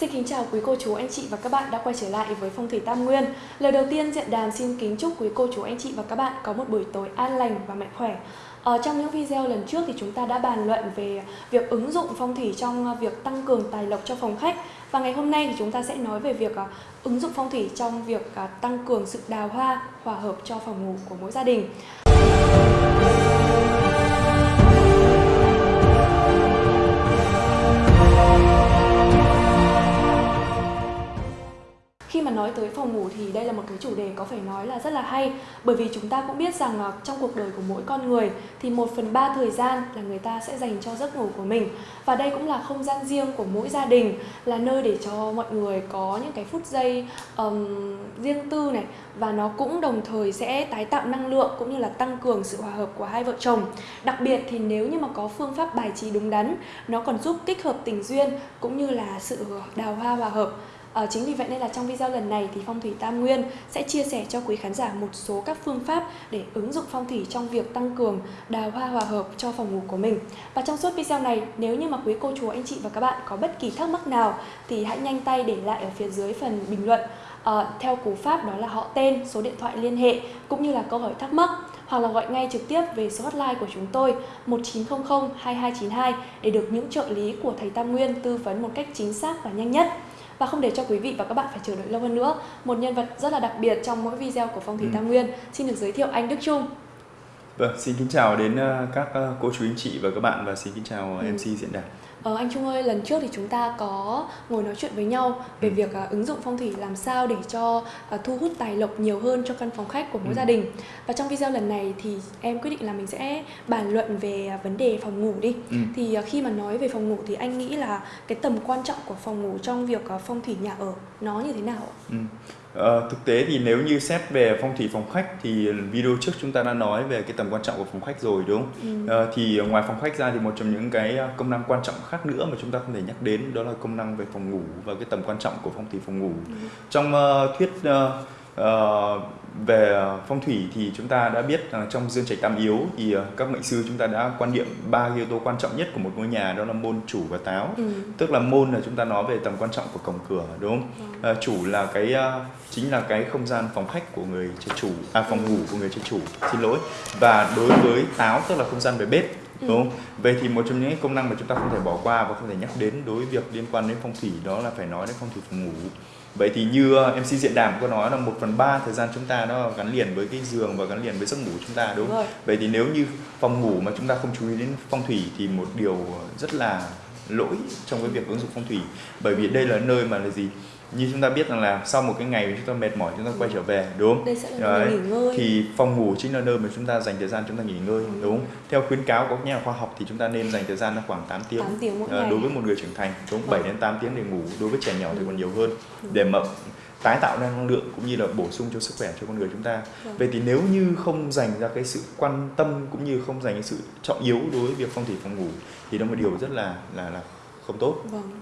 Xin kính chào quý cô chú anh chị và các bạn đã quay trở lại với Phong thủy Tam Nguyên. Lời đầu tiên diện đàn xin kính chúc quý cô chú anh chị và các bạn có một buổi tối an lành và mạnh khỏe. Ở trong những video lần trước thì chúng ta đã bàn luận về việc ứng dụng phong thủy trong ờ, việc tăng cường tài lộc cho phòng khách và ngày hôm nay thì chúng ta sẽ nói về việc ờ, ứng dụng phong thủy trong việc tăng cường sự đào hoa, hòa hợp cho phòng ngủ của mỗi gia đình. Mà nói tới phòng ngủ thì đây là một cái chủ đề có phải nói là rất là hay. Bởi vì chúng ta cũng biết rằng trong cuộc đời của mỗi con người thì một phần ba thời gian là người ta sẽ dành cho giấc ngủ của mình. Và đây cũng là không gian riêng của mỗi gia đình Là nơi để cho mọi người có những cái phút giây um, riêng tư này. Và nó cũng đồng thời sẽ tái tạo năng lượng cũng như là tăng cường sự hòa hợp của hai vợ chồng. Đặc biệt thì nếu như mà có phương pháp bài trí đúng đắn Nó còn giúp kích hợp tình duyên cũng như là sự đào hoa hòa hợp. À, chính vì vậy nên là trong video lần này thì Phong thủy Tam Nguyên sẽ chia sẻ cho quý khán giả một số các phương pháp để ứng dụng phong thủy trong việc tăng cường đào hoa hòa hợp cho phòng ngủ của mình. Và trong suốt video này, nếu như mà quý cô chú anh chị và các bạn có bất kỳ thắc mắc nào thì hãy nhanh tay để lại ở phía dưới phần bình luận à, theo cú pháp đó là họ tên, số điện thoại liên hệ cũng như là câu hỏi thắc mắc hoặc là gọi ngay trực tiếp về số hotline của chúng tôi 1900 2292 để được những trợ lý của thầy Tam Nguyên tư vấn một cách chính xác và nhanh nhất. Và không để cho quý vị và các bạn phải chờ đợi lâu hơn nữa, một nhân vật rất là đặc biệt trong mỗi video của Phong thủy ừ. Tam Nguyên xin được giới thiệu anh Đức Trung. Vâng, xin kính chào đến ờ, các ờ, cô chú anh chị và các bạn và xin kính chào ừ. MC diễn đàn. Ờ, anh Trung ơi, lần trước thì chúng ta có ngồi nói chuyện với nhau về ừ. việc uh, ứng dụng phong thủy làm sao để cho uh, thu hút tài lộc nhiều hơn cho căn phòng khách của mỗi ừ. gia đình. Và trong video lần này thì em quyết định là mình sẽ bàn luận về uh, vấn đề phòng ngủ đi. Ừ. Thì uh, khi mà nói về phòng ngủ thì anh nghĩ là cái tầm quan trọng của phòng ngủ trong việc uh, phong thủy nhà ở nó như thế nào? Ừ. Ờ, thực tế thì nếu như xét về phong thủy phòng khách thì video trước chúng ta đã nói về cái tầm quan trọng của phòng khách rồi đúng không? Ừ. Ờ, thì ngoài phòng khách ra thì một trong những cái công năng quan trọng khác nữa mà chúng ta không thể nhắc đến đó là công năng về phòng ngủ và cái tầm quan trọng của phong thủy phòng ngủ. Ừ. Trong uh, thuyết uh, uh, về phong thủy thì chúng ta đã biết uh, trong dương trạch tam yếu thì uh, các mệnh sư chúng ta đã quan niệm ba yếu tố quan trọng nhất của một ngôi nhà đó là môn chủ và táo ừ. tức là môn là chúng ta nói về tầm quan trọng của cổng cửa đúng không ừ. uh, chủ là cái uh, chính là cái không gian phòng khách của người chơi chủ à phòng ngủ của người chơi chủ xin lỗi và đối với táo tức là không gian về bếp ừ. đúng không? Vậy thì một trong những công năng mà chúng ta không thể bỏ qua và không thể nhắc đến đối với việc liên quan đến phong thủy đó là phải nói đến phong thủy phòng ngủ vậy thì như ờ, MC diện đàm có nói là một phần ba thời gian chúng ta nó gắn liền với cái giường và gắn liền với giấc ngủ chúng ta đúng không? Vậy thì nếu như phòng ngủ mà chúng ta không chú ý đến phong thủy thì một điều rất là lỗi trong cái việc ứng dụng phong thủy bởi vì đây là nơi mà là gì như chúng ta biết rằng là sau một cái ngày chúng ta mệt mỏi chúng ta quay trở về đúng không? Đây sẽ là Đấy. nghỉ ngơi. Thì phòng ngủ chính là nơi mà chúng ta dành thời gian chúng ta nghỉ ngơi ừ. đúng không? Theo khuyến cáo của các nhà khoa học thì chúng ta nên dành thời gian là khoảng 8 tiếng. 8 tiếng mỗi à, ngày. Đối với một người trưởng thành đúng ừ. 7 đến 8 tiếng để ngủ, đối với trẻ nhỏ thì còn nhiều hơn ừ. để mà tái tạo ra năng lượng cũng như là bổ sung cho sức khỏe cho con người chúng ta. Vâng. Vậy thì nếu như không dành ra cái sự quan tâm cũng như không dành cái sự trọng yếu đối với việc phong thủy phòng ngủ thì đó là một điều rất là là là không tốt. Vâng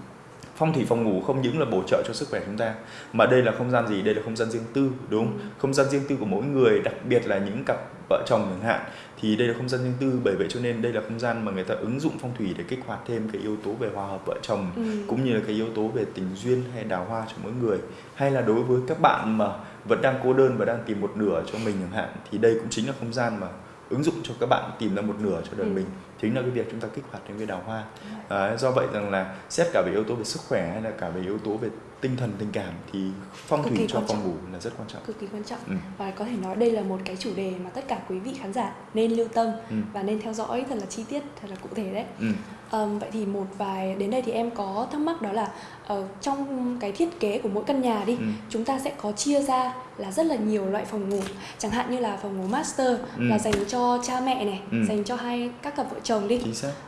phong thủy phòng ngủ không những là bổ trợ cho sức khỏe chúng ta mà đây là không gian gì? Đây là không gian riêng tư đúng không? Gian riêng tư của mỗi người đặc biệt là những cặp vợ chồng chẳng hạn thì đây là không gian riêng tư. Bởi vậy cho nên đây là không gian mà người ta ứng dụng phong thủy để kích hoạt thêm cái yếu tố về hòa hợp vợ chồng ừ. cũng như là cái yếu tố về tình duyên hay đào hoa cho mỗi người. Hay là đối với các bạn mà vẫn đang cô đơn và đang tìm một nửa cho mình chẳng hạn thì đây cũng chính là không gian mà ứng dụng cho các bạn tìm ra một nửa cho đời ừ. mình chính là cái việc chúng ta kích hoạt những cái đào hoa à, do vậy rằng là xét cả về yếu tố về sức khỏe hay là cả về yếu tố về tinh thần tình cảm thì phong thủy cho phòng ngủ là rất quan trọng cực kỳ quan trọng ừ. và có thể nói đây là một cái chủ đề mà tất cả quý vị khán giả nên lưu tâm ừ. và nên theo dõi thật là chi tiết thật là cụ thể đấy ừ. um, vậy thì một vài đến đây thì em có thắc mắc đó là uh, trong cái thiết kế của mỗi căn nhà đi ừ. chúng ta sẽ có chia ra là rất là nhiều loại phòng ngủ chẳng hạn như là phòng ngủ master ừ. là dành cho cha mẹ này ừ. dành cho hai các cặp vợ chồng đi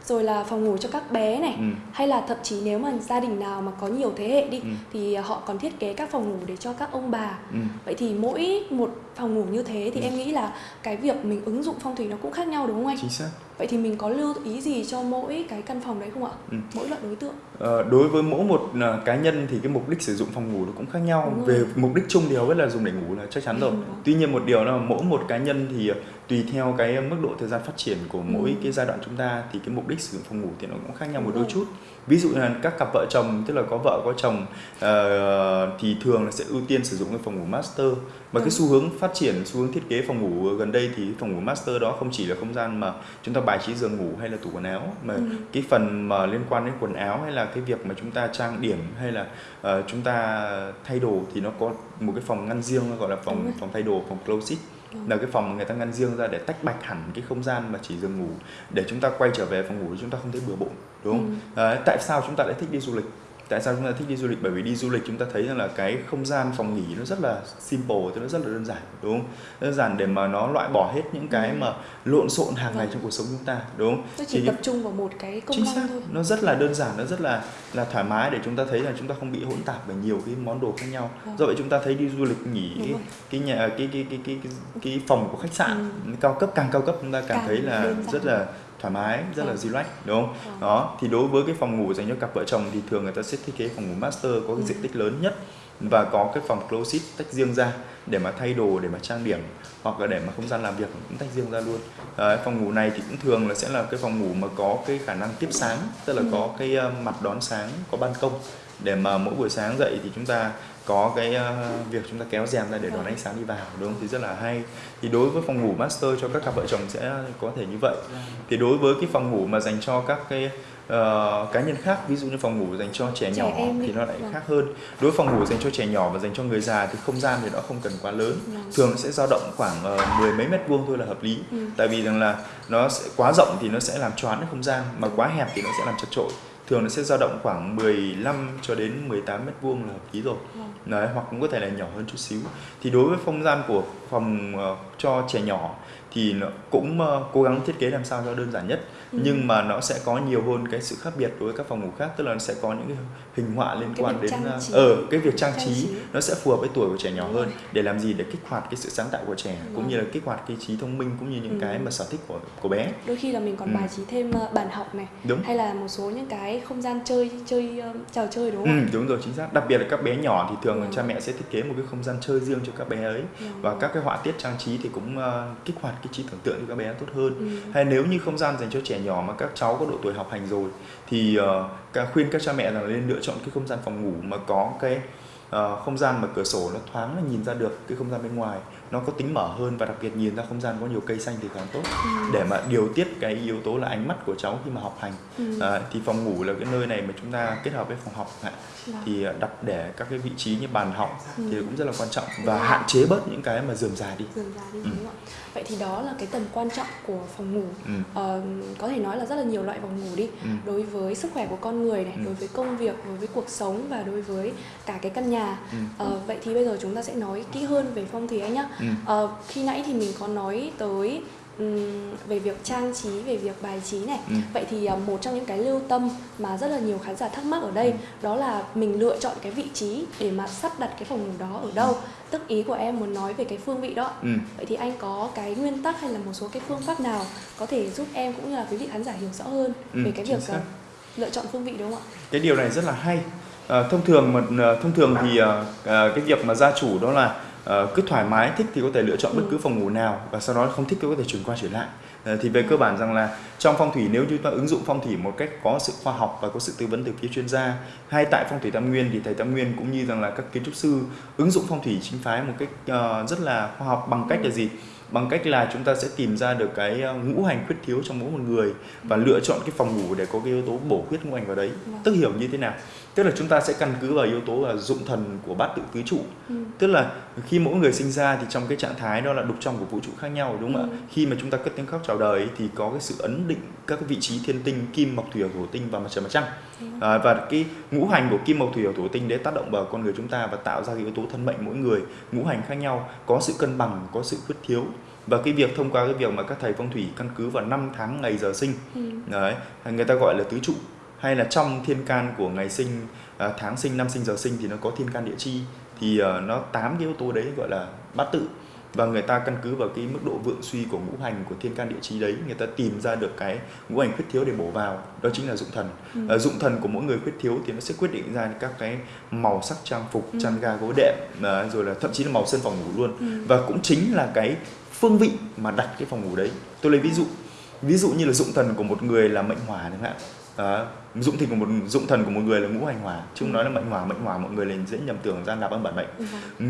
rồi là phòng ngủ cho các bé này ừ. hay là thậm chí nếu mà gia đình nào mà có nhiều thế hệ đi ừ. thì họ còn thiết kế các phòng ngủ để cho các ông bà ừ. vậy thì mỗi một phòng ngủ như thế thì ừ. em nghĩ là cái việc mình ứng dụng phong thủy nó cũng khác nhau đúng không anh? Chính xác. Vậy thì mình có lưu ý gì cho mỗi cái căn phòng đấy không ạ? Ừ. Mỗi loại đối tượng? Ờ, đối với mỗi một uh, cá nhân thì cái mục đích sử dụng phòng ngủ nó cũng khác nhau. Về mục đích chung thì hầu hết là dùng để ngủ là chắc chắn rồi. Ừ. Tuy nhiên một điều là mỗi một cá nhân thì uh, tùy theo cái mức độ thời gian phát triển của mỗi ừ. cái giai đoạn chúng ta thì cái mục đích sử dụng phòng ngủ thì nó cũng khác nhau một đôi chút. Ví dụ là các cặp vợ chồng tức là có vợ có chồng uh, thì thường là sẽ ưu tiên sử dụng cái phòng ngủ master. Và cái xu hướng phát triển xu hướng thiết kế phòng ngủ gần đây thì phòng ngủ master đó không chỉ là không gian mà chúng ta bài trí giường ngủ hay là tủ quần áo mà ừ. cái phần mà liên quan đến quần áo hay là cái việc mà chúng ta trang điểm hay là uh, chúng ta thay đồ thì nó có một cái phòng ngăn riêng gọi là phòng phòng thay đồ phòng closet là cái phòng mà người ta ngăn riêng ra để tách bạch hẳn cái không gian mà chỉ giường ngủ để chúng ta quay trở về phòng ngủ chúng ta không thấy bừa bộn đúng không? Ừ. À, tại sao chúng ta lại thích đi du lịch? Tại sao chúng ta thích đi du lịch bởi vì đi du lịch chúng ta thấy rằng là cái không gian phòng nghỉ nó rất là simple nó rất là đơn giản đúng không đơn giản để mà nó loại bỏ hết những cái ừ. mà lộn xộn hàng ngày vâng. trong cuộc sống chúng ta đúng không nó chỉ thì tập trung vào một cái công năng thôi nó rất là đơn giản nó rất là là thoải mái để chúng ta thấy là chúng ta không bị hỗn tạp bởi nhiều cái món đồ khác nhau vâng. do vậy chúng ta thấy đi du lịch nghỉ cái, cái nhà cái cái cái cái cái, cái phòng của khách sạn ừ. cao cấp càng cao cấp chúng ta càng, càng thấy là rất là thoải mái rất là ừ. relax đúng không ừ. đó thì đối với cái phòng ngủ dành cho cặp vợ chồng thì thường người ta sẽ thiết kế phòng ngủ master có cái ừ. diện tích lớn nhất và có cái phòng closet tách riêng ra để mà thay đồ để mà trang điểm hoặc là để mà không gian làm việc cũng tách riêng ra luôn à, phòng ngủ này thì cũng thường là sẽ là cái phòng ngủ mà có cái khả năng tiếp sáng tức là ừ. có cái uh, mặt đón sáng có ban công để mà mỗi buổi sáng dậy thì chúng ta có cái uh, việc chúng ta kéo rèm ra để đón ánh sáng đi vào đúng không? Thì rất là hay. Thì đối với phòng ngủ master cho các cặp vợ chồng sẽ có thể như vậy. Thì đối với cái phòng ngủ mà dành cho các cái uh, cá nhân khác ví dụ như phòng ngủ dành cho trẻ, trẻ nhỏ thì nó lại vâng. khác hơn. Đối với phòng ngủ dành cho trẻ nhỏ và dành cho người già thì không gian thì nó không cần quá lớn. Vâng. thường sẽ dao động khoảng uh, mười mấy mét vuông thôi là hợp lý. Ừ. tại vì rằng là nó sẽ quá rộng thì nó sẽ làm choán không gian mà quá hẹp thì nó sẽ làm chật trội thường nó sẽ dao động khoảng 15 cho đến 18 mét vuông là hợp lý rồi vâng. Đấy, hoặc cũng có thể là nhỏ hơn chút xíu thì đối với không gian của phòng uh, cho trẻ nhỏ thì nó cũng uh, cố gắng thiết kế làm sao cho đơn giản nhất ừ. nhưng mà nó sẽ có nhiều hơn cái sự khác biệt đối với các phòng ngủ khác tức là nó sẽ có những cái hình họa liên cái quan đến ở uh, ờ, cái việc trang, trang trí, trí nó sẽ phù hợp với tuổi của trẻ nhỏ Đúng hơn rồi. để làm gì để kích hoạt cái sự sáng tạo của trẻ Đúng cũng như là kích hoạt cái trí thông minh cũng như những ừ. cái mà sở thích của của bé đôi khi là mình còn ừ. bài trí thêm bàn học này đúng. hay là một số những cái không gian chơi chơi trò chơi đúng không? Ừ, đúng rồi chính xác đặc biệt là các bé nhỏ thì thường ừ. cha mẹ sẽ thiết kế một cái không gian chơi riêng cho các bé ấy ừ. và các cái họa tiết trang trí thì cũng uh, kích hoạt cái trí tưởng tượng cho các bé tốt hơn ừ. hay nếu như không gian dành cho trẻ nhỏ mà các cháu có độ tuổi học hành rồi thì uh, khuyên các cha mẹ rằng nên lựa chọn cái không gian phòng ngủ mà có cái uh, không gian mà cửa sổ nó thoáng là nhìn ra được cái không gian bên ngoài nó có tính mở hơn và đặc biệt nhìn ra không gian có nhiều cây xanh thì càng tốt ừ. để mà điều tiết cái yếu tố là ánh mắt của cháu khi mà học hành ừ. à, thì phòng ngủ là cái nơi này mà chúng ta kết hợp với phòng học ạ dạ. thì đặt để các cái vị trí như bàn học ừ. thì cũng rất là quan trọng và dạ. hạn chế bớt những cái mà dườm già đi. Dườm già đi ừ. đúng không? Vậy thì đó là cái tầm quan trọng của phòng ngủ. Ừ. Ờ, có thể nói là rất là nhiều loại phòng ngủ đi. Ừ. Đối với sức khỏe của con người này, ừ. đối với công việc, đối với cuộc sống và đối với cả cái căn nhà. Ừ. Ờ, vậy thì bây giờ chúng ta sẽ nói kỹ hơn về phong thủy anh nhá. Ừ. Ờ, khi nãy thì mình có nói tới về việc trang trí về việc bài trí này ừ. vậy thì uh, một trong những cái lưu tâm mà rất là nhiều khán giả thắc mắc ở đây ừ. đó là mình lựa chọn cái vị trí để mà sắp đặt cái phòng ngủ đó ở đâu ừ. tức ý của em muốn nói về cái phương vị đó ừ. vậy thì anh có cái nguyên tắc hay là một số cái phương pháp nào có thể giúp em cũng như là quý vị khán giả hiểu rõ hơn ừ, về cái việc uh, lựa chọn phương vị đúng không ạ cái điều này rất là hay à, thông thường mà thông thường thì uh, cái việc mà gia chủ đó là uh, cứ thoải mái thích thì có thể lựa chọn bất cứ phòng ngủ nào và sau đó không thích thì có thể chuyển qua chuyển lại. Uh, thì về cơ bản rằng là trong phong thủy nếu như chúng ta ứng dụng phong thủy một cách có sự khoa học và có sự tư vấn từ phía chuyên gia hay tại phong thủy tam nguyên thì thầy tam nguyên cũng như rằng là các kiến trúc sư ứng dụng phong thủy chính phái một cách uh, rất là khoa học bằng cách là gì? Bằng cách là chúng ta sẽ tìm ra được cái ngũ hành khuyết thiếu trong mỗi một người và lựa chọn cái phòng ngủ để có cái yếu tố bổ khuyết ngũ hành vào đấy vâng. tức hiểu như thế nào tức là chúng ta sẽ căn cứ vào yếu tố là dụng thần của bát tự tứ trụ ừ. tức là khi mỗi người sinh ra thì trong cái trạng thái đó là đục trong của vũ trụ khác nhau đúng không ừ. ạ khi mà chúng ta cất tiếng khóc chào đời thì có cái sự ấn định các cái vị trí thiên tinh kim mộc thủy thổ tinh và mặt trời mặt trăng ừ. À, và cái ngũ hành của kim mộc thủy thổ tinh để tác động vào con người chúng ta và tạo ra cái yếu tố thân mệnh mỗi người. Ngũ hành khác nhau có sự cân bằng có sự khuyết thiếu. Và cái việc thông qua cái việc mà các thầy phong thủy căn cứ vào năm tháng ngày giờ sinh ừ. đấy người ta gọi là tứ trụ hay là trong thiên can của ngày sinh à, tháng sinh năm sinh giờ sinh thì nó có thiên can địa chi thì uh, nó tám cái yếu tố đấy gọi là bát tự và người ta căn cứ vào cái mức độ vượng suy của ngũ hành của thiên can địa chí đấy người ta tìm ra được cái ngũ hành khuyết thiếu để bổ vào đó chính là dụng thần ừ. à, dụng thần của mỗi người khuyết thiếu thì nó sẽ quyết định ra các cái màu sắc trang phục ừ. chăn ga gối đệm à, rồi là thậm chí là màu sơn phòng ngủ luôn ừ. và cũng chính là cái phương vị mà đặt cái phòng ngủ đấy tôi lấy ví dụ ví dụ như là dụng thần của một người là mệnh hỏa chẳng hạn à, dụng thần của một dụng thần của một người là ngũ hành hỏa chứ không nói là mệnh hỏa mệnh hỏa mọi người là dễ nhầm tưởng gian nạp âm bản mệnh ừ.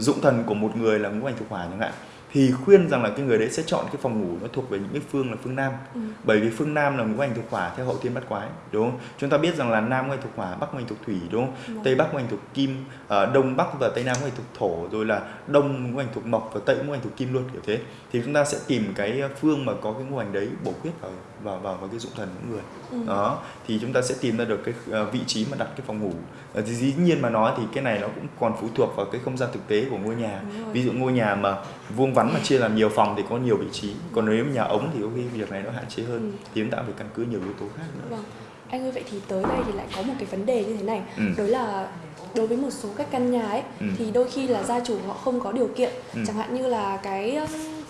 dụng thần của một người là ngũ hành thuộc hỏa chẳng hạn thì khuyên rằng là cái người đấy sẽ chọn cái phòng ngủ nó thuộc về những cái phương là phương nam ừ. bởi vì phương nam là ngũ hành thuộc hỏa theo hậu thiên bát quái đúng không chúng ta biết rằng là nam ngũ hành thuộc hỏa bắc ngũ hành thuộc thủy đúng không ừ. tây bắc ngũ hành thuộc kim uh, đông bắc và tây nam ngũ hành thuộc thổ rồi là đông ngũ hành thuộc mộc và tây ngũ hành thuộc kim luôn kiểu thế thì chúng ta sẽ tìm cái phương mà có cái ngũ hành đấy bổ khuyết vào vào vào, vào cái dụng thần của người ừ. đó thì chúng ta sẽ tìm ra được cái uh, vị trí mà đặt cái phòng ngủ uh, thì dĩ nhiên mà nói thì cái này nó cũng còn phụ thuộc vào cái không gian thực tế của ngôi nhà ví dụ ngôi nhà mà vuông vắn mà chia làm nhiều phòng thì có nhiều vị trí còn nếu nhà ống thì có khi việc này nó hạn chế hơn ừ. thì chúng ta phải căn cứ nhiều yếu tố khác nữa vâng. anh ơi vậy thì tới đây thì lại có một cái vấn đề như thế này ừ. đó là đối với một số các căn nhà ấy ừ. thì đôi khi là gia chủ họ không có điều kiện ừ. chẳng hạn như là cái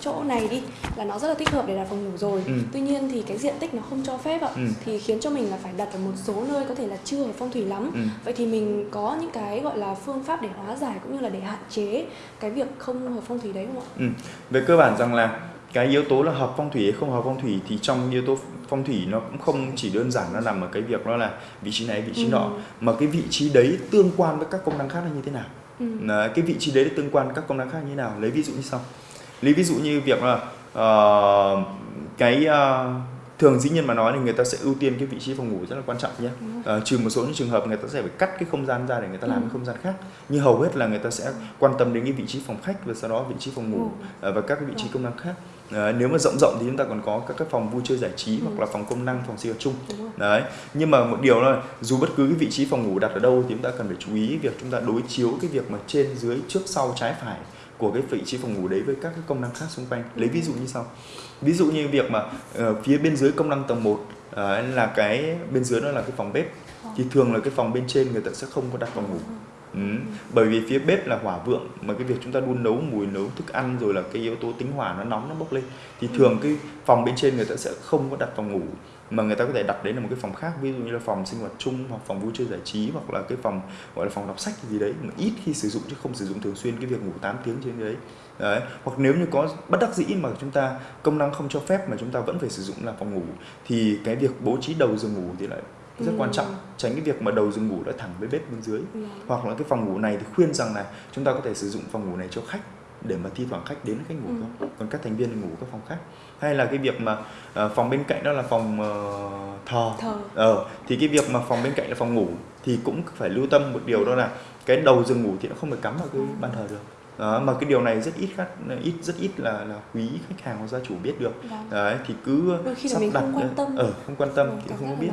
chỗ này đi là nó rất là thích hợp để đặt phòng ngủ rồi ừ. tuy nhiên thì cái diện tích nó không cho phép ạ ừ. thì khiến cho mình là phải đặt ở một số nơi có thể là chưa hợp phong thủy lắm ừ. vậy thì mình có những cái gọi là phương pháp để hóa giải cũng như là để hạn chế cái việc không hợp phong thủy đấy không ạ ừ. về cơ bản rằng là cái yếu tố là hợp phong thủy hay không hợp phong thủy thì trong yếu tố phong thủy nó cũng không chỉ đơn giản nó nằm ở cái việc đó là vị trí này vị trí ừ. nọ mà cái vị trí đấy tương quan với các công năng khác là như thế nào ừ. cái vị trí đấy tương quan các công năng khác như thế nào lấy ví dụ như sau lấy ví dụ như việc là uh, cái uh, thường dĩ nhiên mà nói thì người ta sẽ ưu tiên cái vị trí phòng ngủ rất là quan trọng nhé. À, trừ một số những trường hợp người ta sẽ phải cắt cái không gian ra để người ta làm ừ. cái không gian khác. Nhưng hầu hết là người ta sẽ quan tâm đến cái vị trí phòng khách và sau đó vị trí phòng ngủ ừ. và các cái vị trí công năng khác. À, nếu mà rộng rộng thì chúng ta còn có các cái phòng vui chơi giải trí ừ. hoặc là phòng công năng phòng sinh hoạt chung. Đấy. Nhưng mà một điều là dù bất cứ cái vị trí phòng ngủ đặt ở đâu thì chúng ta cần phải chú ý việc chúng ta đối chiếu cái việc mà trên dưới trước sau trái phải của cái vị trí phòng ngủ đấy với các cái công năng khác xung quanh. Lấy ví dụ như sau. Ví dụ như việc mà uh, phía bên dưới công năng tầng 1 uh, ờ, là cái bên dưới đó là cái phòng bếp. Thì thường là cái phòng bên trên người ta sẽ không có đặt phòng ngủ. Ừ. Bởi vì phía bếp là hỏa vượng mà cái việc chúng ta đun nấu mùi nấu thức ăn rồi là cái yếu tố tính hỏa nó nóng nó bốc lên. Thì thường cái phòng bên trên người ta sẽ không có đặt phòng ngủ mà người ta có thể đặt đến là một cái phòng khác ví dụ như là phòng sinh hoạt chung hoặc phòng vui chơi giải trí hoặc là cái phòng gọi là phòng đọc sách gì đấy mà ít khi sử dụng chứ không sử dụng thường xuyên cái việc ngủ 8 tiếng trên đấy đấy hoặc nếu như có bất đắc dĩ mà chúng ta công năng không cho phép mà chúng ta vẫn phải sử dụng là phòng ngủ thì cái việc bố trí đầu giường ngủ thì lại rất ừ. quan trọng tránh cái việc mà đầu giường ngủ đã thẳng với bếp bên dưới ừ. hoặc là cái phòng ngủ này thì khuyên rằng là chúng ta có thể sử dụng phòng ngủ này cho khách để mà thi thoảng khách đến khách ngủ ừ. không còn các thành viên ngủ các phòng khác hay là cái việc mà uh, phòng bên cạnh đó là phòng uh, thờ? Thờ. Ờ thì cái việc mà phòng bên cạnh là phòng ngủ thì cũng phải lưu tâm một điều đó là cái đầu giường ngủ thì nó không được cắm vào cái ừ. bàn thờ được. Đó, mà cái điều này rất ít khách ít rất ít là là quý khách hàng hoặc gia chủ biết được. Vâng. đấy thì cứ Đôi khi sắp đặt không quan tâm. Ở ờ, không quan tâm thì không biết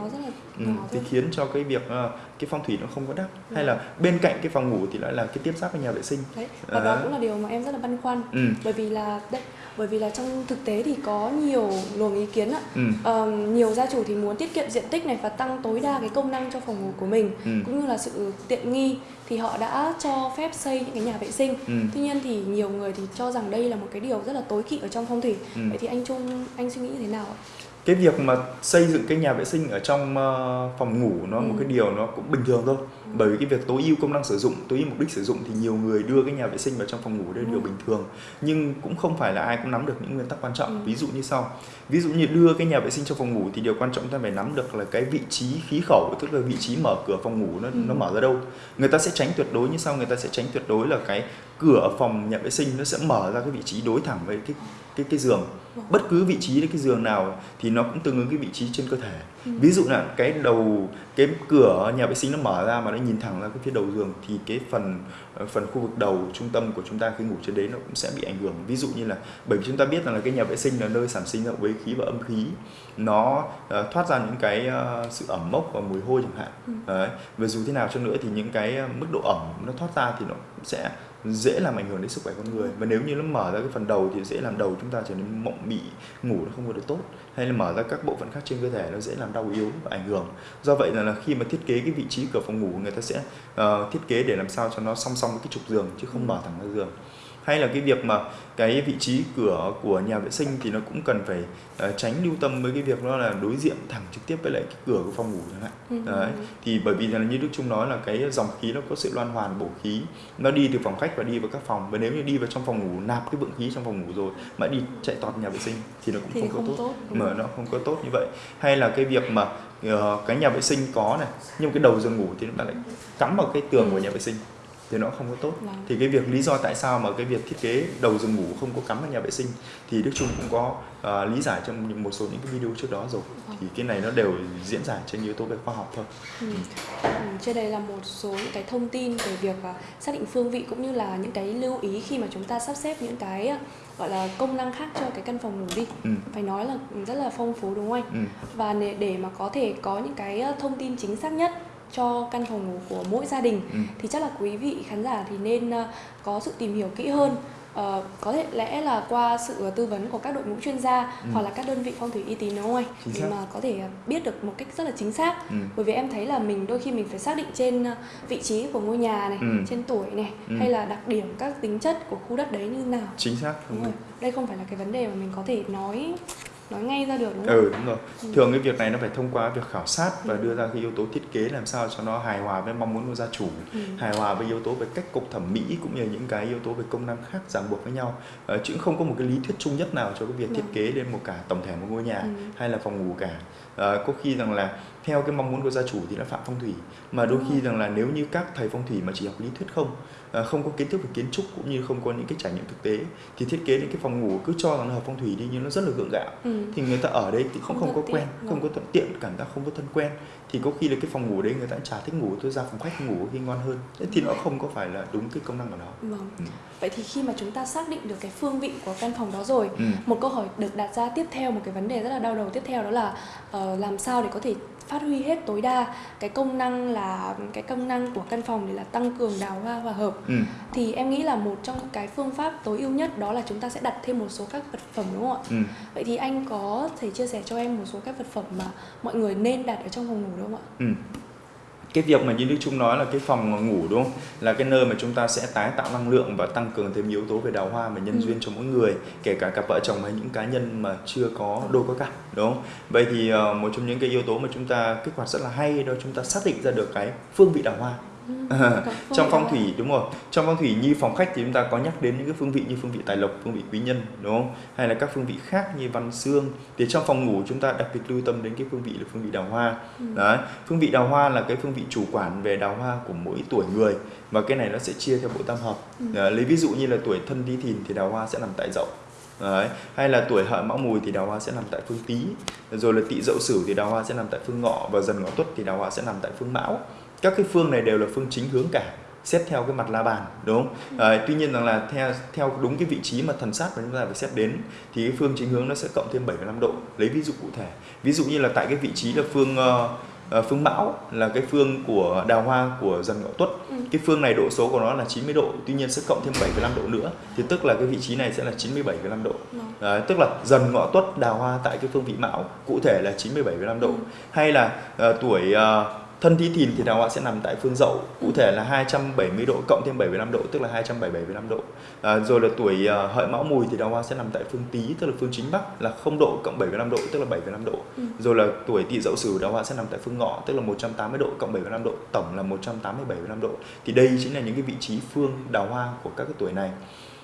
ừ, thì khiến cho cái việc uh, cái phong thủy nó không có đắc ừ. hay là bên cạnh cái phòng ngủ thì lại là cái tiếp giáp với nhà vệ sinh đấy và đó cũng là điều mà em rất là băn khoăn ừ. bởi vì là đấy bởi vì là trong thực tế thì có nhiều luồng ý kiến ạ ừ. um, nhiều gia chủ thì muốn tiết kiệm diện tích này và tăng tối đa cái công năng cho phòng ngủ của mình ừ. cũng như là sự tiện nghi thì họ đã cho phép xây những cái nhà vệ sinh ừ. tuy nhiên thì nhiều người thì cho rằng đây là một cái điều rất là tối kỵ ở trong phong thủy ừ. vậy thì anh trung anh suy nghĩ thế nào ạ cái việc mà xây dựng cái nhà vệ sinh ở trong uh, phòng ngủ nó ừ. một cái điều nó cũng bình thường thôi ừ. Bởi vì cái việc tối ưu công năng sử dụng tối ưu mục đích sử dụng thì nhiều người đưa cái nhà vệ sinh vào trong phòng ngủ đây là ừ. điều bình thường nhưng cũng không phải là ai cũng nắm được những nguyên tắc quan trọng ừ. ví dụ như sau ví dụ như đưa cái nhà vệ sinh trong phòng ngủ thì điều quan trọng ta phải nắm được là cái vị trí khí khẩu tức là vị trí mở cửa phòng ngủ nó ừ. nó mở ra đâu người ta sẽ tránh tuyệt đối như sau người ta sẽ tránh tuyệt đối là cái cửa phòng nhà vệ sinh nó sẽ mở ra cái vị trí đối thẳng với cái cái cái giường bất cứ vị trí cái giường nào thì nó cũng tương ứng cái vị trí trên cơ thể ừ. ví dụ là cái đầu cái cửa nhà vệ sinh nó mở ra mà nó nhìn thẳng ra cái phía đầu giường thì cái phần ờ, phần khu vực đầu trung tâm của chúng ta khi ngủ trên đấy nó cũng sẽ bị ảnh hưởng. Ví dụ như là bởi vì chúng ta biết rằng là cái nhà vệ sinh là nơi sản sinh ra quế khí và âm khí. Nó uh, thoát ra những cái uh, sự ẩm mốc và mùi hôi chẳng hạn. Ừ. đấy và dù thế nào cho nữa thì những cái mức độ ẩm nó thoát ra thì nó sẽ dễ làm ảnh hưởng đến sức khỏe con người. Và nếu như nó mở ra cái phần đầu thì dễ làm đầu chúng ta trở nên mộng mị ngủ nó không có được tốt. Hay là mở ra các bộ phận khác trên cơ thể nó dễ làm đau yếu và ảnh hưởng. Do vậy là, là khi mà thiết kế cái vị trí cửa phòng ngủ người ta sẽ uh, thiết kế để làm sao cho nó song song với cái trục giường chứ không mở thẳng ra giường hay là cái việc mà cái vị trí cửa của nhà vệ sinh thì nó cũng cần phải uh, tránh lưu tâm với cái việc đó là đối diện thẳng trực tiếp với lại cái cửa của phòng ngủ chẳng hạn. Ừ. đấy thì bởi vì là như đức trung nói là cái dòng khí nó có sự loan hoàn bổ khí nó đi từ phòng khách và đi vào các phòng. Và nếu như đi vào trong phòng ngủ nạp cái vượng khí trong phòng ngủ rồi mà đi chạy tọt nhà vệ sinh thì nó cũng thì không, không có tốt, tốt mà nó không có tốt như vậy. Hay là cái việc mà uh, cái nhà vệ sinh có này nhưng cái đầu giường ngủ thì ta lại cắm vào cái tường của nhà vệ sinh thì nó không có tốt Vâng. thì cái việc lý do tại sao mà cái việc thiết kế đầu giường ngủ không có cắm vào nhà vệ sinh thì Đức Trung cũng có uh, lý giải trong một số những cái video trước đó rồi Vâng. thì cái này nó đều diễn giải trên yếu tố về khoa học thôi Ừ. Ừ, trên đây là một số những cái thông tin về việc à, xác định phương vị cũng như là những cái lưu ý khi mà chúng ta sắp xếp những cái à, gọi là công năng khác cho cái căn phòng ngủ đi ừ. phải nói là rất là phong phú đúng không anh Ừ. và để, mà có thể có những cái thông tin chính xác nhất cho căn phòng ngủ của mỗi gia đình Ừ. thì chắc là quý vị khán giả thì nên à, có sự tìm hiểu kỹ hơn Ờ, có thể lẽ là qua sự tư vấn của các đội ngũ chuyên gia Ừ. hoặc là các đơn vị phong thủy uy tín đúng không anh Chính để xác. mà có thể à, biết được một cách rất là chính xác Ừ. bởi vì em thấy là mình đôi khi mình phải xác định trên ờ, vị trí của ngôi nhà này Ừ. trên tuổi này Ừ. hay là đặc điểm các tính chất của khu đất đấy như nào chính xác đúng rồi đây không phải là cái vấn đề mà mình có thể nói nói ngay ra được đúng không ừ đúng rồi Ừ. thường cái việc này nó phải thông qua việc khảo sát và Ừ. đưa ra cái yếu tố thiết kế làm sao cho nó hài hòa với mong muốn của gia chủ Ừ. hài hòa với yếu tố về cách cục thẩm mỹ cũng như những cái yếu tố về công năng khác ràng buộc với nhau ờ, chứ không có một cái lý thuyết chung nhất nào cho cái việc thiết Vâng. kế lên một cả tổng thể một ngôi nhà Ừ. hay là phòng ngủ cả Ờ, có khi rằng là theo cái mong muốn của gia chủ thì nó phạm phong thủy. Mà đôi Đúng khi rằng là nếu như các thầy phong thủy mà chỉ học lý thuyết không ờ, không có kiến thức về kiến trúc cũng như không có những cái trải nghiệm thực tế thì thiết kế những cái phòng ngủ cứ cho rằng nó hợp phong thủy đi nhưng nó rất là gượng gạo. Ừ. thì người ta ở đấy thì Không không, thuận có quen không có thuận tiện cảm giác không có thân quen thì có khi là cái phòng ngủ đấy người ta chả thích ngủ tôi ra phòng khách ngủ khi ngon hơn Thế thì nó không có phải là đúng cái công năng của nó Vâng. Ừ. Vậy thì khi mà chúng ta xác định được cái phương vị của căn phòng đó rồi ừ. một câu hỏi được đặt ra tiếp theo một cái vấn đề rất là đau đầu tiếp theo đó là ờ, làm sao để có thể phát huy hết tối đa cái công năng là cái công năng của căn phòng để là tăng cường đào hoa hòa hợp Ừ. thì em nghĩ là một trong cái phương pháp tối ưu nhất đó là chúng ta sẽ đặt thêm một số các vật phẩm đúng không ạ? Ừ. Vậy thì anh có thể chia sẻ cho em một số các vật phẩm mà mọi người nên đặt ở trong phòng ngủ đúng không ạ? Ừ. Cái việc mà như Đức Trung nói là cái phòng ngủ đúng không? Là cái nơi mà chúng ta sẽ tái tạo năng lượng và tăng cường thêm yếu tố về đào hoa và nhân Ừ. duyên cho mỗi người, kể cả cặp vợ chồng hay những cá nhân mà chưa có đôi có cặp, đúng không? Vậy thì ờ, một trong những cái yếu tố mà chúng ta kích hoạt rất là hay đó chúng ta xác định ra được cái phương vị đào hoa. À, phương trong phong thủy đúng rồi. Trong phong thủy như phòng khách thì chúng ta có nhắc đến những cái phương vị như phương vị tài lộc phương vị quý nhân đúng không? Hay là các phương vị khác như văn xương. Thì trong phòng ngủ chúng ta đặc biệt lưu tâm đến cái phương vị là phương vị đào hoa. Ừ. đấy phương vị đào hoa là cái phương vị chủ quản về đào hoa của mỗi tuổi người. Và cái này nó sẽ chia theo bộ tam hợp. Ừ. Đấy, lấy ví dụ như là tuổi thân tí thìn thì đào hoa sẽ nằm tại dậu. Đấy. hay là tuổi hợi mão mùi thì đào hoa sẽ nằm tại phương tý. Rồi là tỵ dậu sửu thì đào hoa sẽ nằm tại phương ngọ. Và dần ngọ tuất thì đào hoa sẽ nằm tại phương mão các cái phương này đều là phương chính hướng cả xét theo cái mặt la bàn đúng không? Đấy, tuy nhiên rằng là theo theo đúng cái vị trí mà thần sát mà chúng ta phải xét đến thì cái phương chính hướng nó sẽ cộng thêm 75 độ lấy ví dụ cụ thể ví dụ như là tại cái vị trí là phương ờ, phương mão là cái phương của đào hoa của dần ngọ tuất Ừ. cái phương này độ số của nó là 90 độ tuy nhiên sẽ cộng thêm 75 độ nữa thì tức là cái vị trí này sẽ là 97,5 độ Vâng. Đấy, tức là dần ngọ tuất đào hoa tại cái phương vị mão cụ thể là 97,5 độ Ừ. hay là ờ, tuổi ờ, thân tí thìn thì đào hoa sẽ nằm tại phương dậu cụ thể là 270 độ cộng thêm 75 độ tức là 277,5 độ. À, rồi là tuổi ờ, hợi mão mùi thì đào hoa sẽ nằm tại phương tý tức là phương chính bắc là 0 độ cộng 75 độ tức là 75 độ. Ừ. rồi là tuổi tỵ dậu sửu đào hoa sẽ nằm tại phương ngọ tức là 180 độ cộng 75 độ tổng là 187,5 độ. Thì đây chính là những cái vị trí phương đào hoa của các cái tuổi này.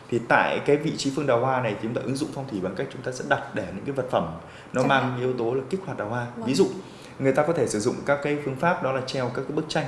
Thì tại cái vị trí phương đào hoa này thì chúng ta ứng dụng phong thủy bằng cách chúng ta sẽ đặt để những cái vật phẩm nó Chẳng mang yếu tố là kích hoạt đào hoa. Vâng. ví dụ người ta có thể sử dụng các cái phương pháp đó là treo các cái bức tranh.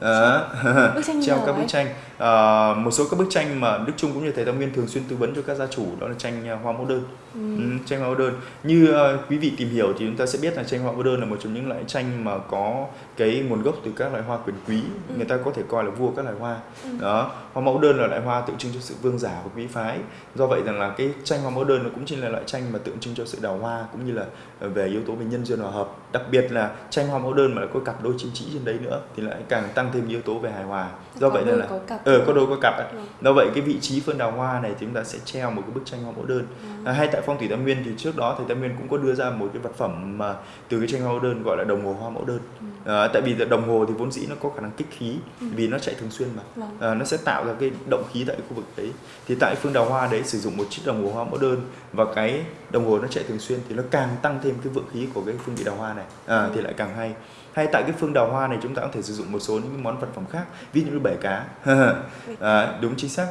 Như treo các bức tranh. Ờ, một số các bức tranh mà Đức Trung cũng như thầy Tam Nguyên thường xuyên tư vấn cho các gia chủ đó là tranh ờ, hoa mẫu đơn. Ừ. Ừ, tranh hoa mẫu đơn. Như ờ, quý vị tìm hiểu thì chúng ta sẽ biết là tranh hoa mẫu đơn là một trong những loại tranh mà có cái nguồn gốc từ các loại hoa quyền quý. Ừ. người ta có thể coi là vua các loại hoa. Ừ. đó hoa mẫu đơn là loại hoa tượng trưng cho sự vương giả của quý phái. Do vậy rằng là cái tranh hoa mẫu đơn nó cũng chính là loại tranh mà tượng trưng cho sự đào hoa cũng như là về yếu tố về nhân duyên hòa hợp. Đặc biệt là tranh hoa mẫu đơn mà lại có cặp đôi chim chỉ trên đấy nữa thì lại càng tăng tăng thêm yếu tố về hài hòa do Có vậy nên là ờ có đôi có cặp ấy. Vâng. do vậy cái vị trí phương đào hoa này thì chúng ta sẽ treo một cái bức tranh hoa mẫu đơn Vâng. À, hay tại phong thủy tam nguyên thì trước đó thầy tam nguyên cũng có đưa ra một cái vật phẩm mà từ cái tranh hoa mẫu đơn gọi là đồng hồ hoa mẫu đơn Ừ. à, tại vì đồng hồ thì vốn dĩ nó có khả năng kích khí Ừ. vì nó chạy thường xuyên mà Vâng. à, nó sẽ tạo ra cái động khí tại khu vực đấy thì tại phương đào hoa đấy sử dụng một chiếc đồng hồ hoa mẫu đơn và cái đồng hồ nó chạy thường xuyên thì nó càng tăng thêm cái vượng khí của cái phương vị đào hoa này à, Ừ. thì lại càng hay hay tại cái phương đào hoa này chúng ta có thể sử dụng một số những món vật phẩm khác ví dụ như bể cá à, đúng chính xác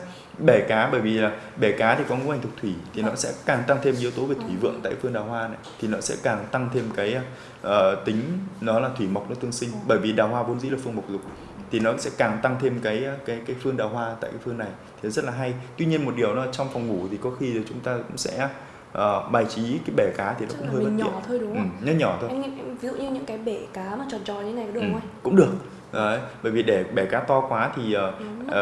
bể cá bởi vì là bể cá thì có ngũ hành thuộc thủy thì nó sẽ càng tăng thêm yếu tố về thủy Ừ. vượng tại phương đào hoa này thì nó sẽ càng tăng thêm cái ờ, tính nó là thủy mộc nó tương sinh Ừ. bởi vì đào hoa vốn dĩ là phương mộc dục thì nó sẽ càng tăng thêm cái cái cái phương đào hoa tại cái phương này thì rất là hay tuy nhiên một điều là trong phòng ngủ thì có khi là chúng ta cũng sẽ ờ, bài trí cái bể cá thì nó Chắc cũng hơi bất mình tiện nhỏ thôi đúng ừ, không? nhỏ nhỏ thôi Em, em ví dụ như những cái bể cá mà tròn tròn như này có được Ừ, không anh? cũng được Đấy, bởi vì để bể cá to quá thì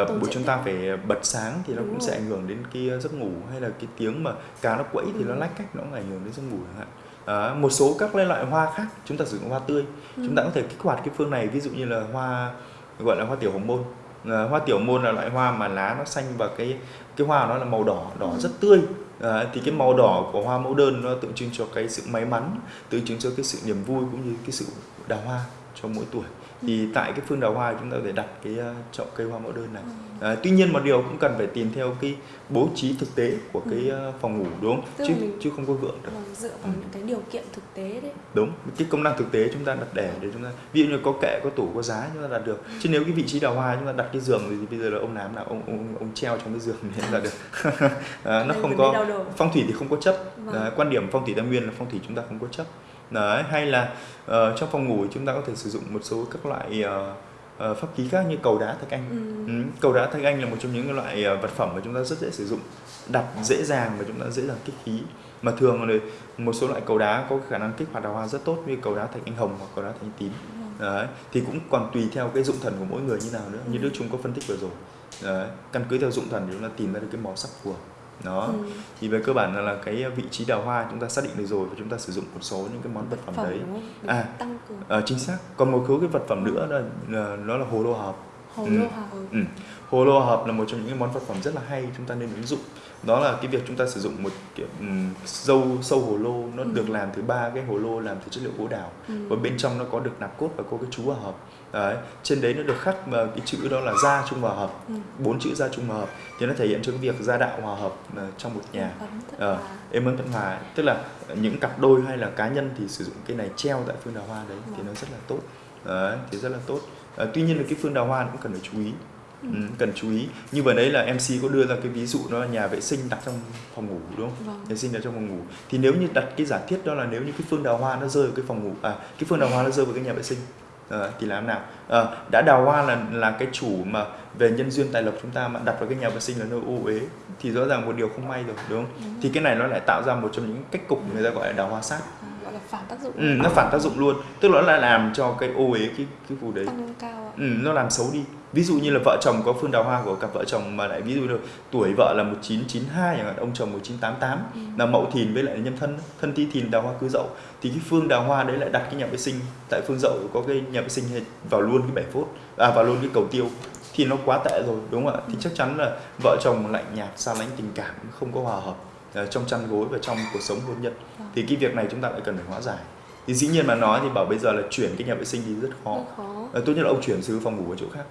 tốn buổi chúng ta phải bật sáng thì nó Đúng cũng rồi. sẽ ảnh hưởng đến cái giấc ngủ hay là cái tiếng mà cá nó quẫy thì Ừ. nó lách cách nó cũng ảnh hưởng đến giấc ngủ chẳng hạn Đó, một số các loại hoa khác chúng ta sử dụng hoa tươi Ừ. chúng ta có thể kích hoạt cái phương này ví dụ như là hoa gọi là hoa tiểu hồng môn Ờ, hoa tiểu môn là loại hoa mà lá nó xanh và cái cái hoa nó là màu đỏ đỏ Ừ. rất tươi Ờ, thì cái màu đỏ của hoa mẫu đơn nó tượng trưng cho cái sự may mắn tượng trưng cho cái sự niềm vui cũng như cái sự đào hoa cho mỗi tuổi thì tại cái phương đào hoa chúng ta có thể đặt cái ờ, chậu cây hoa mẫu đơn này Ừ. À, tuy nhiên một điều cũng cần phải tìm theo cái bố trí thực tế của cái ờ, phòng ngủ đúng không? Tức Chứ mình- chứ không có vượng được. Vâng, dựa vào những cái điều kiện thực tế đấy. Đúng, cái công năng thực tế chúng ta đặt để để chúng ta ví dụ như có kệ, có tủ, có giá chúng ta đặt được. Chứ nếu cái vị trí đào hoa chúng ta đặt cái giường thì bây giờ là ông nám nào ông ông ông treo trong cái giường thì là được. à, nó Nên không có phong thủy thì không có chấp. Vâng. Đấy, quan điểm phong thủy tam nguyên là phong thủy chúng ta không có chấp. Đấy, hay là ờ, trong phòng ngủ chúng ta có thể sử dụng một số các loại ờ, ờ, pháp khí khác như cầu đá thạch anh. Ừ. Ừ, cầu đá thạch anh là một trong những loại ờ, vật phẩm mà chúng ta rất dễ sử dụng đặt dễ dàng và chúng ta dễ dàng kích khí mà thường là một số loại cầu đá có khả năng kích hoạt đào hoa rất tốt như cầu đá thạch anh hồng hoặc cầu đá thạch anh tím Vâng. Đấy. thì cũng còn tùy theo cái dụng thần của mỗi người như nào nữa như Ừ. Đức Trung có phân tích vừa rồi Đấy. căn cứ theo dụng thần thì chúng ta tìm ra được cái màu sắc phù hợp đó Ừ. thì về cơ bản là, là cái vị trí đào hoa chúng ta xác định được rồi và chúng ta sử dụng một số những cái món vật phẩm đấy không? Để À. tăng cường Ờ, chính xác còn một số cái vật phẩm nữa là, là nó là hồ lô hợp hồ Ừ. lô hợp. Ừ. Hồ lô hợp là một trong những cái món vật phẩm rất là hay chúng ta nên ứng dụng. Đó là cái việc chúng ta sử dụng một kiểu um, dâu sâu hồ lô nó Ừ. được làm từ ba cái hồ lô làm từ chất liệu gỗ đào Ừ. và bên trong nó có được nạp cốt và có cái chú hòa hợp. Đấy. Trên đấy nó được khắc mà cái chữ đó là gia trung hòa hợp, Ừ. bốn chữ gia trung hòa hợp thì nó thể hiện cho cái việc gia đạo hòa hợp ờ, trong một nhà. Ờ, êm ấm tận hòa tức là những cặp đôi hay là cá nhân thì sử dụng cái này treo tại phương đào hoa đấy thì Vâng. nó rất là tốt đấy, thì rất là tốt Ờ, tuy nhiên là cái phương đào hoa cũng cần phải chú ý Ừ. ừ, cần chú ý như vừa đấy là MC có đưa ra cái ví dụ đó là nhà vệ sinh đặt trong phòng ngủ đúng không Vâng. nhà vệ sinh đặt trong phòng ngủ thì nếu như đặt cái giả thiết đó là nếu như cái phương đào hoa nó rơi vào cái phòng ngủ à cái phương đào hoa nó rơi vào cái nhà vệ sinh Ờ, thì làm nào? Ờ, đã đào hoa là là cái chủ mà về nhân duyên tài lộc chúng ta mà đặt vào cái nhà vệ sinh là nơi ô uế thì rõ ràng một điều không may rồi đúng không? Đúng. thì cái này nó lại tạo ra một trong những cách cục người ta gọi là đào hoa sát. À, gọi là phản tác dụng. Ừ, nó phản tác dụng luôn. Tức là nó lại làm cho cái ô uế cái cái khu đấy tăng cao ạ. ừ, nó làm xấu đi ví dụ như là vợ chồng có phương đào hoa của cặp vợ chồng mà lại ví dụ như tuổi vợ là 1992 chẳng hạn ông chồng 1988 Ừ. là mậu thìn với lại nhâm thân thân ti thìn đào hoa cứ dậu. Thì cái phương đào hoa đấy lại đặt cái nhà vệ sinh tại phương dậu có cái nhà vệ sinh vào luôn cái bể phốt à vào luôn cái cầu tiêu. Thì nó quá tệ rồi đúng không ạ? Thì chắc chắn là vợ chồng lạnh nhạt xa lánh tình cảm không có hòa hợp ờ, trong chăn gối và trong cuộc sống hôn nhân. Vâng. thì cái việc này chúng ta lại cần phải hóa giải. Thì dĩ nhiên mà nói thì bảo bây giờ là chuyển cái nhà vệ sinh đi rất khó. Rất khó. Ờ, tốt nhất là ông chuyển từ phòng ngủ ở chỗ khác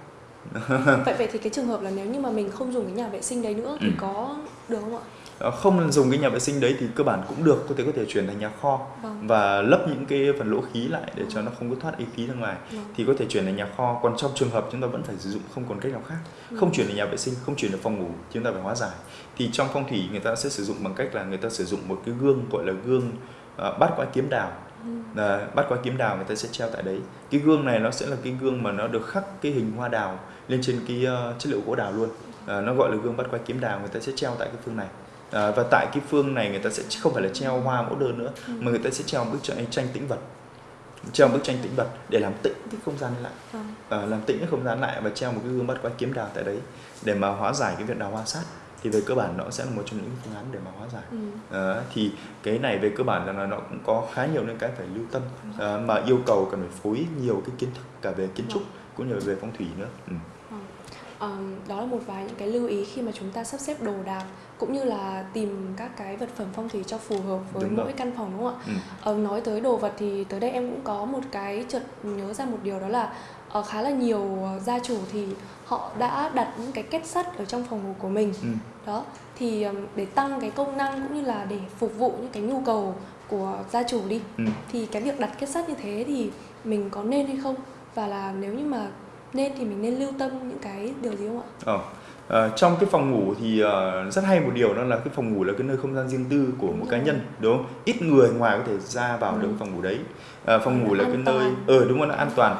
vậy vậy thì cái trường hợp là nếu như mà mình không dùng cái nhà vệ sinh đấy nữa thì Ừ. có được không ạ? Ờ, không dùng cái nhà vệ sinh đấy thì cơ bản cũng được có thể có thể chuyển thành nhà kho Vâng. và lấp những cái phần lỗ khí lại để cho nó không có thoát ý khí ra ngoài Vâng. thì có thể chuyển thành nhà kho còn trong trường hợp chúng ta vẫn phải sử dụng không còn cách nào khác Ừ. không chuyển đến nhà vệ sinh không chuyển được phòng ngủ chúng ta phải hóa giải thì trong phong thủy người ta sẽ sử dụng bằng cách là người ta sử dụng một cái gương gọi là gương uh, bát quái kiếm đào Ừ. Đấy, bát quái kiếm đào người ta sẽ treo tại đấy cái gương này nó sẽ là cái gương mà nó được khắc cái hình hoa đào lên trên cái ờ, chất liệu gỗ đào luôn Ờ, nó gọi là gương bát quái kiếm đào người ta sẽ treo tại cái phương này Ờ, và tại cái phương này người ta sẽ không phải là treo hoa mẫu đơn nữa Ừ. mà người ta sẽ treo một bức tranh, tranh tĩnh vật treo một bức tranh tĩnh vật để làm tĩnh cái không gian lại. Ờ, làm tĩnh cái không gian lại và treo một cái gương bát quái kiếm đào tại đấy để mà hóa giải cái việc đào hoa sát thì về cơ bản nó sẽ là một trong những phương án để mà hóa giải. Ừ. Ờ, thì cái này về cơ bản là nó cũng có khá nhiều những cái phải lưu tâm. Ờ, mà yêu cầu cần phải phối nhiều cái kiến thức cả về kiến trúc cũng như về phong thủy nữa. Ừ. Ờm, đó là một vài những cái lưu ý khi mà chúng ta sắp xếp đồ đạc cũng như là tìm các cái vật phẩm phong thủy cho phù hợp với Đúng rồi. mỗi căn phòng đúng không ạ? Ừ. Ờ, nói tới đồ vật thì tới đây em cũng có một cái chợt nhớ ra một điều đó là ờ, khá là nhiều ờ, gia chủ thì họ đã đặt những cái kết sắt ở trong phòng ngủ của mình Ừ. đó thì để tăng cái công năng cũng như là để phục vụ những cái nhu cầu của gia chủ đi Ừ. thì cái việc đặt kết sắt như thế thì mình có nên hay không và là nếu như mà nên thì mình nên lưu tâm những cái điều gì không ạ? Ờ. Ờ, trong cái phòng ngủ thì ờ, rất hay một điều đó là cái phòng ngủ là cái nơi không gian riêng tư của một rồi. cá nhân đúng không? Ít người ngoài có thể ra vào được Ừ. cái phòng ngủ đấy. Ờ, phòng ngủ là cái an nơi toàn. ờ đúng rồi là an toàn.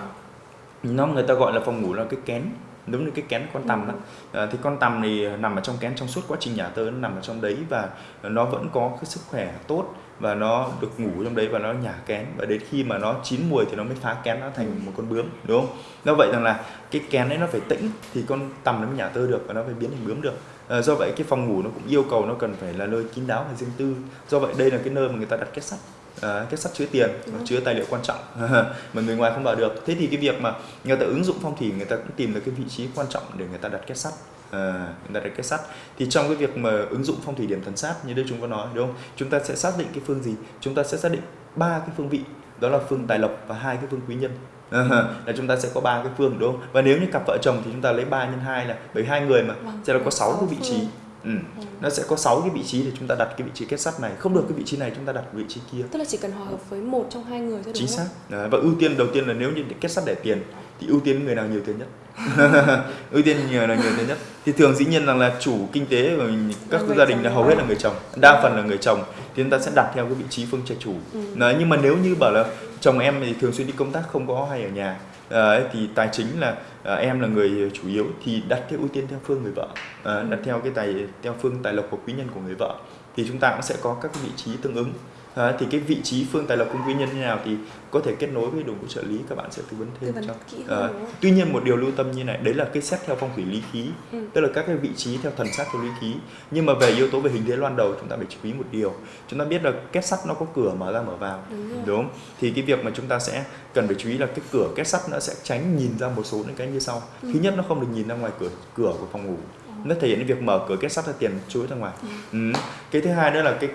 Nó người ta gọi là phòng ngủ là cái kén giống như cái kén con tằm đó. à, ờ, thì con tằm thì nằm ở trong kén trong suốt quá trình nhả tơ nó nằm ở trong đấy và nó vẫn có cái sức khỏe tốt và nó được ngủ trong đấy và nó nhả kén và đến khi mà nó chín mùi thì nó mới phá kén nó thành một con bướm đúng không? Do vậy rằng là cái kén đấy nó phải tĩnh thì con tằm nó mới nhả tơ được và nó phải biến thành bướm được. Ờ, do vậy cái phòng ngủ nó cũng yêu cầu nó cần phải là nơi kín đáo và riêng tư. Do vậy đây là cái nơi mà người ta đặt kết sắt. Ờ, kết sắt chứa tiền và chứa tài liệu quan trọng mà người ngoài không vào được. Thế thì cái việc mà người ta ứng dụng phong thủy người ta cũng tìm được cái vị trí quan trọng để người ta đặt kết sắt. À, người ta đặt kết sắt thì trong cái việc mà ứng dụng phong thủy điểm thần sát như đây chúng có nói đúng không chúng ta sẽ xác định cái phương gì chúng ta sẽ xác định ba cái phương vị đó là phương tài lộc và hai cái phương quý nhân À, là chúng ta sẽ có ba cái phương đúng không? Và nếu như cặp vợ chồng thì chúng ta lấy 3 nhân 2 là bởi hai người mà Vâng, sẽ là có sáu 6 cái vị trí. ừ. Ừ. nó sẽ có 6 cái vị trí để chúng ta đặt cái vị trí kết sắt này. Không được cái vị trí này chúng ta đặt vị trí kia. Tức là chỉ cần hòa hợp với một trong hai người thôi chính xác. Đấy, và ưu tiên đầu tiên là nếu như kết sắt để tiền thì ưu tiên người nào nhiều tiền nhất? Ưu tiên nhiều là nhiều tiền nhất? Thì thường dĩ nhiên rằng là chủ kinh tế của các người gia đình là hầu hết là người chồng. Đa phần là người chồng. Thì chúng ta sẽ đặt theo cái vị trí phương trai chủ. Ừ. Đấy, nhưng mà nếu như bảo là chồng em thì thường xuyên đi công tác không có hay ở nhà. Đấy, thì tài chính là à, em là người chủ yếu thì đặt theo ưu tiên theo phương người vợ. À, đặt Ừ. theo cái tài theo phương tài lộc của quý nhân của người vợ. Thì chúng ta cũng sẽ có các vị trí tương ứng À, thì cái vị trí phương tài lộc cung quý nhân như nào thì có thể kết nối với đội ngũ trợ lý các bạn sẽ tư vấn Tư thêm vấn cho kỹ Ờ, hơn đúng không? tuy nhiên một điều lưu tâm như này đấy là cái xét theo phong thủy lý khí Ừ. tức là các cái vị trí theo thần sát theo lý khí nhưng mà về yếu tố về hình thế loan đầu chúng ta phải chú ý một điều chúng ta biết là kết sắt nó có cửa mở ra mở vào Đúng rồi. đúng không? thì cái việc mà chúng ta sẽ cần phải chú ý là cái cửa kết sắt nó sẽ tránh nhìn ra một số những cái như sau Ừ. thứ nhất nó không được nhìn ra ngoài cửa cửa của phòng ngủ nó thể hiện cái việc mở cửa kết sắt ra tiền chui ra ngoài ừ. cái thứ hai nữa là cái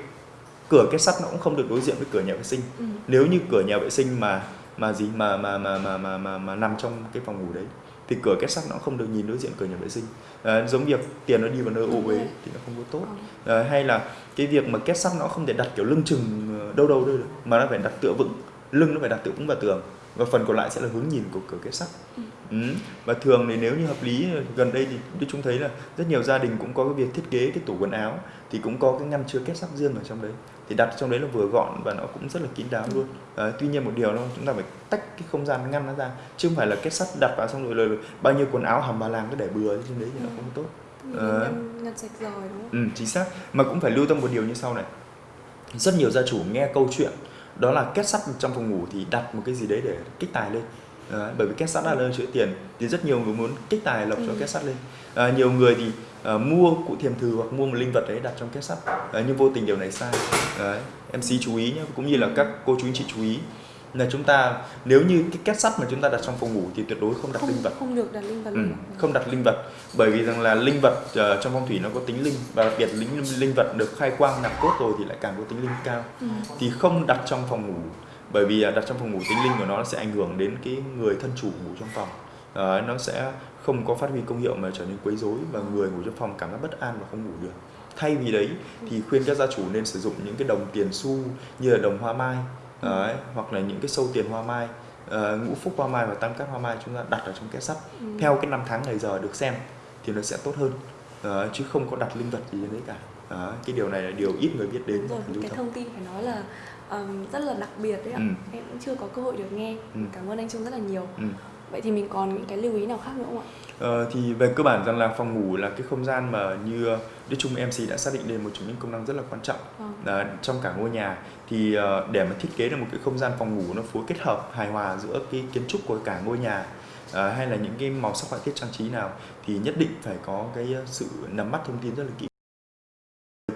cửa kết sắt nó cũng không được đối diện với cửa nhà vệ sinh Ừ. nếu như cửa nhà vệ sinh mà mà gì mà mà mà mà mà mà, mà nằm trong cái phòng ngủ đấy thì cửa kết sắt nó không được nhìn đối diện cửa nhà vệ sinh à, giống việc tiền nó đi vào nơi ô uế rồi. thì nó không có tốt à, hay là cái việc mà kết sắt nó không thể đặt kiểu lưng chừng ờ, đâu đâu đâu được mà nó phải đặt tựa vững lưng nó phải đặt tựa vững vào tường và phần còn lại sẽ là hướng nhìn của cửa kết sắt Ừ. ừ. và thường thì nếu như hợp lý gần đây thì chúng thấy là rất nhiều gia đình cũng có cái việc thiết kế cái tủ quần áo thì cũng có cái ngăn chứa kết sắt riêng ở trong đấy thì đặt trong đấy là vừa gọn và nó cũng rất là kín đáo luôn Đấy, tuy nhiên một điều là chúng ta phải tách cái không gian ngăn nó ra chứ không phải là kết sắt đặt vào xong rồi là, bao nhiêu quần áo hầm bà làng cứ để bừa trên đấy thì nó Ừ. không tốt Mình Ờ. ngăn, ngăn sạch rồi đúng không? Ừ, chính xác. Mà cũng phải lưu tâm một điều như sau này. Rất nhiều gia chủ nghe câu chuyện đó là kết sắt trong phòng ngủ thì đặt một cái gì đấy để kích tài lên. Đấy, bởi vì kết sắt là nơi chữa tiền thì rất nhiều người muốn kích tài lộc cho Ừ. kết sắt lên. À, nhiều người thì à, mua cụ thiềm thử hoặc mua một linh vật đấy đặt trong kết sắt à, nhưng vô tình điều này sai. Đấy, MC chú ý nhé, cũng như là các cô chú anh chị chú ý là chúng ta nếu như cái kết sắt mà chúng ta đặt trong phòng ngủ thì tuyệt đối không đặt Không linh vật không được đặt linh vật Ừ, không đặt linh vật bởi vì rằng là linh vật ờ, trong phong thủy nó có tính linh và đặc biệt linh linh vật được khai quang nạp cốt rồi thì lại càng có tính linh cao Ừ. thì không đặt trong phòng ngủ bởi vì à, đặt trong phòng ngủ tính linh của nó sẽ ảnh hưởng đến cái người thân chủ ngủ trong phòng. Ờ, nó sẽ không có phát huy công hiệu mà trở nên quấy rối và người ngủ trong phòng cảm giác bất an và không ngủ được. Thay vì đấy thì khuyên các gia chủ nên sử dụng những cái đồng tiền xu như là đồng hoa mai Đấy, hoặc là những cái sâu tiền hoa mai ờ, ngũ phúc hoa mai và tam cát hoa mai chúng ta đặt ở trong két sắt. Ừ. theo cái năm tháng ngày giờ được xem thì nó sẽ tốt hơn. Ờ, chứ không có đặt linh vật gì đấy cả. Đó, cái điều này là điều ít người biết đến. Rồi, cái thông tin phải nói là ừm, rất là đặc biệt đấy ạ. Ừ. Em cũng chưa có cơ hội được nghe. Ừ. Cảm ơn anh Trung rất là nhiều. Ừ. Vậy thì mình còn những cái lưu ý nào khác nữa không ạ? Ờ, thì về cơ bản rằng là phòng ngủ là cái không gian mà như Đức Trung MC đã xác định đây một trong những công năng rất là quan trọng Vâng. Ờ, trong cả ngôi nhà thì ờ, để mà thiết kế được một cái không gian phòng ngủ nó phối kết hợp hài hòa giữa cái kiến trúc của cả ngôi nhà ờ, hay là những cái màu sắc họa tiết trang trí nào thì nhất định phải có cái ờ, sự nắm bắt thông tin rất là kỹ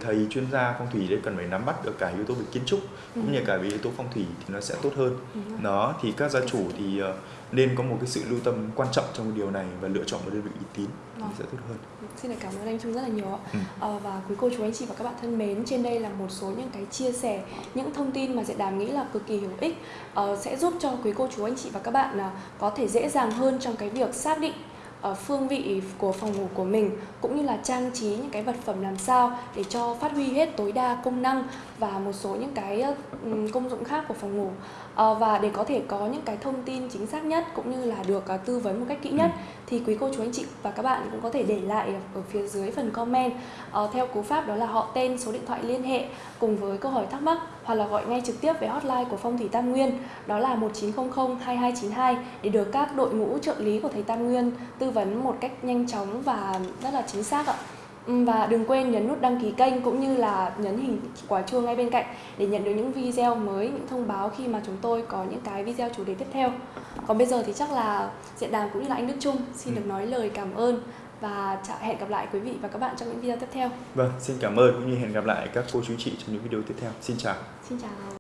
thầy chuyên gia phong thủy đấy cần phải nắm bắt được cả yếu tố về kiến trúc cũng như cả về yếu tố phong thủy thì nó sẽ tốt hơn Ừ. đó thì các gia chủ thì ờ, nên có một cái sự lưu tâm quan trọng trong điều này và lựa chọn một đơn vị uy tín thì Vâng. sẽ tốt hơn Xin cảm ơn anh Trung rất là nhiều ạ. Ừ. Ờ, và quý cô chú anh chị và các bạn thân mến, trên đây là một số những cái chia sẻ, những thông tin mà Diện Đàm nghĩ là cực kỳ hữu ích ờ, sẽ giúp cho quý cô chú anh chị và các bạn à, có thể dễ dàng hơn trong cái việc xác định phương vị của phòng ngủ của mình, cũng như là trang trí những cái vật phẩm làm sao để cho phát huy hết tối đa công năng và một số những cái ừ, công dụng khác của phòng ngủ và để có thể có những cái thông tin chính xác nhất cũng như là được ờ, tư vấn một cách kỹ nhất thì quý cô chú anh chị và các bạn cũng có thể để lại ở phía dưới phần comment ờ, theo cú pháp đó là họ tên số điện thoại liên hệ cùng với câu hỏi thắc mắc hoặc là gọi ngay trực tiếp về hotline của phong thủy Tam Nguyên đó là 1900 2292 để được các đội ngũ trợ lý của thầy Tam Nguyên tư vấn một cách nhanh chóng và rất là chính xác ạ. Ừ, Và đừng quên nhấn nút đăng ký kênh cũng như là nhấn hình quả chuông ngay bên cạnh để nhận được những video mới, những thông báo khi mà chúng tôi có những cái video chủ đề tiếp theo. Còn bây giờ thì chắc là Diện Đàm cũng như là anh Đức Trung xin được nói lời cảm ơn và chào hẹn gặp lại quý vị và các bạn trong những video tiếp theo. vâng xin cảm ơn cũng như hẹn gặp lại các cô chú chị trong những video tiếp theo xin chào Xin chào.